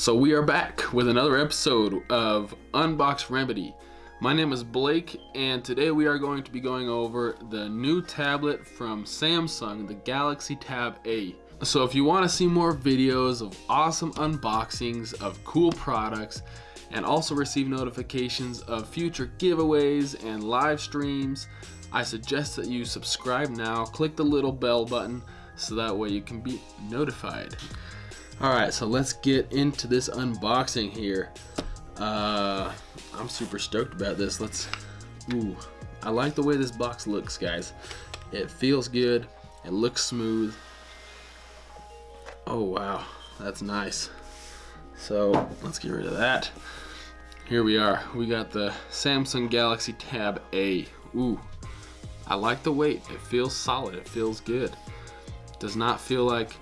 So we are back with another episode of Unbox Remedy. My name is Blake and today we are going to be going over the new tablet from Samsung, the Galaxy Tab A. So if you want to see more videos of awesome unboxings of cool products and also receive notifications of future giveaways and live streams, I suggest that you subscribe now, click the little bell button so that way you can be notified. Alright, so let's get into this unboxing here. Uh, I'm super stoked about this. Let's, ooh, I like the way this box looks, guys. It feels good, it looks smooth. Oh wow, that's nice. So let's get rid of that. Here we are, we got the Samsung Galaxy Tab A. Ooh, I like the weight, it feels solid, it feels good. Does not feel like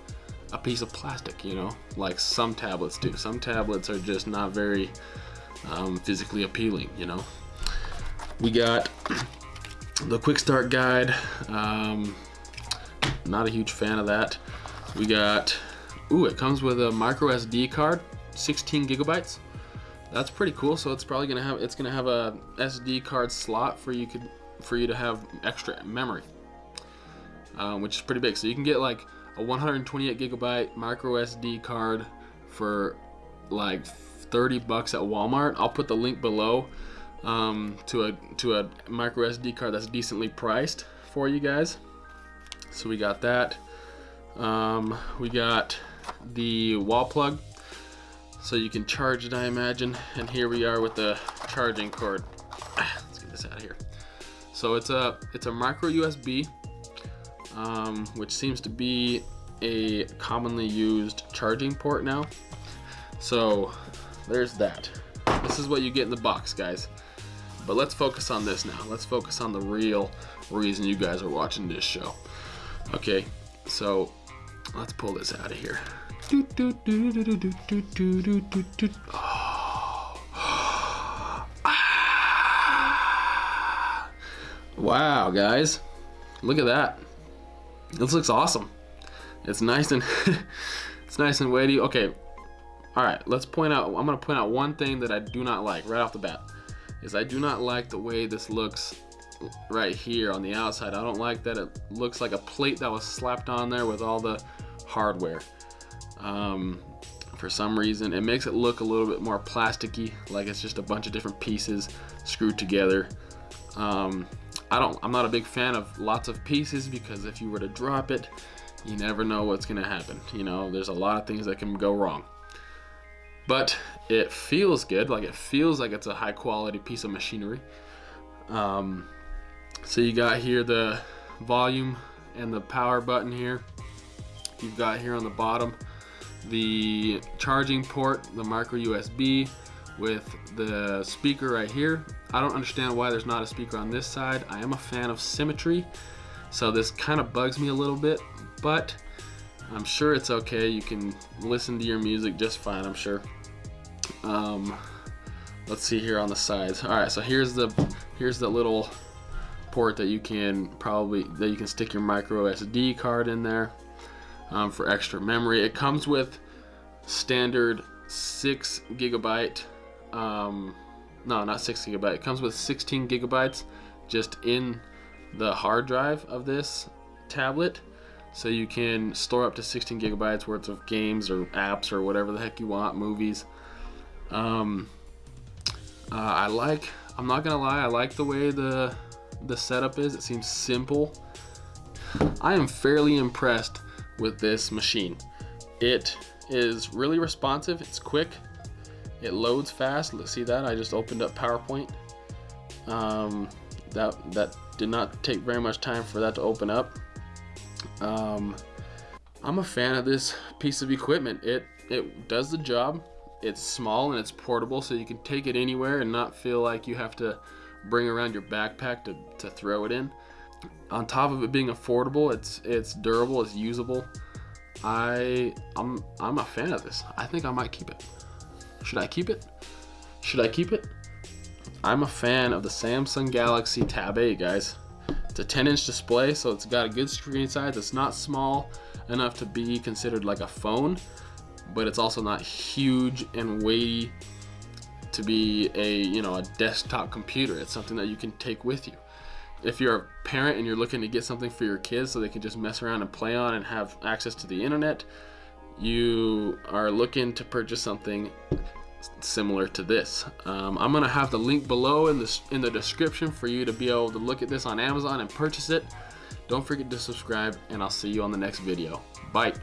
a piece of plastic, you know, like some tablets do. Some tablets are just not very um, physically appealing, you know. We got the quick start guide. Um, not a huge fan of that. We got, ooh, it comes with a micro SD card, 16 gigabytes. That's pretty cool. So it's probably gonna have, it's gonna have a SD card slot for you could, for you to have extra memory, um, which is pretty big. So you can get like a 128 gigabyte micro SD card for like 30 bucks at Walmart. I'll put the link below um, to a to a micro SD card that's decently priced for you guys. So we got that. Um, we got the wall plug, so you can charge it, I imagine. And here we are with the charging cord. Let's get this out of here. So it's a it's a micro USB um, which seems to be a commonly used charging port now. So there's that. This is what you get in the box, guys. But let's focus on this now. Let's focus on the real reason you guys are watching this show. Okay, so let's pull this out of here. Wow, guys. Look at that. This looks awesome. It's nice and it's nice and weighty. Okay, all right. Let's point out. I'm gonna point out one thing that I do not like right off the bat. Is I do not like the way this looks right here on the outside. I don't like that it looks like a plate that was slapped on there with all the hardware. Um, for some reason, it makes it look a little bit more plasticky, like it's just a bunch of different pieces screwed together. Um, I don't, I'm not a big fan of lots of pieces because if you were to drop it, you never know what's gonna happen. You know, there's a lot of things that can go wrong. But it feels good, like it feels like it's a high quality piece of machinery. Um, so you got here the volume and the power button here. You've got here on the bottom the charging port, the micro USB, with the speaker right here. I don't understand why there's not a speaker on this side. I am a fan of symmetry, so this kind of bugs me a little bit, but I'm sure it's okay. You can listen to your music just fine, I'm sure. Um, let's see here on the sides. All right, so here's the here's the little port that you can probably that you can stick your micro SD card in there um, for extra memory. It comes with standard six gigabyte um, no, not six gigabyte. It comes with 16 gigabytes just in the hard drive of this tablet. So you can store up to 16 gigabytes worth of games or apps or whatever the heck you want, movies. Um, uh, I like, I'm not gonna lie, I like the way the, the setup is. It seems simple. I am fairly impressed with this machine. It is really responsive, it's quick, it loads fast. Let's see that. I just opened up PowerPoint. Um, that that did not take very much time for that to open up. Um, I'm a fan of this piece of equipment. It it does the job. It's small and it's portable, so you can take it anywhere and not feel like you have to bring around your backpack to, to throw it in. On top of it being affordable, it's it's durable, it's usable. I I'm I'm a fan of this. I think I might keep it. Should I keep it? Should I keep it? I'm a fan of the Samsung Galaxy Tab A, guys. It's a 10 inch display, so it's got a good screen size. It's not small enough to be considered like a phone, but it's also not huge and weighty to be a you know a desktop computer. It's something that you can take with you. If you're a parent and you're looking to get something for your kids so they can just mess around and play on and have access to the internet, you are looking to purchase something similar to this. Um, I'm gonna have the link below in the in the description for you to be able to look at this on Amazon and purchase it. Don't forget to subscribe, and I'll see you on the next video. Bye.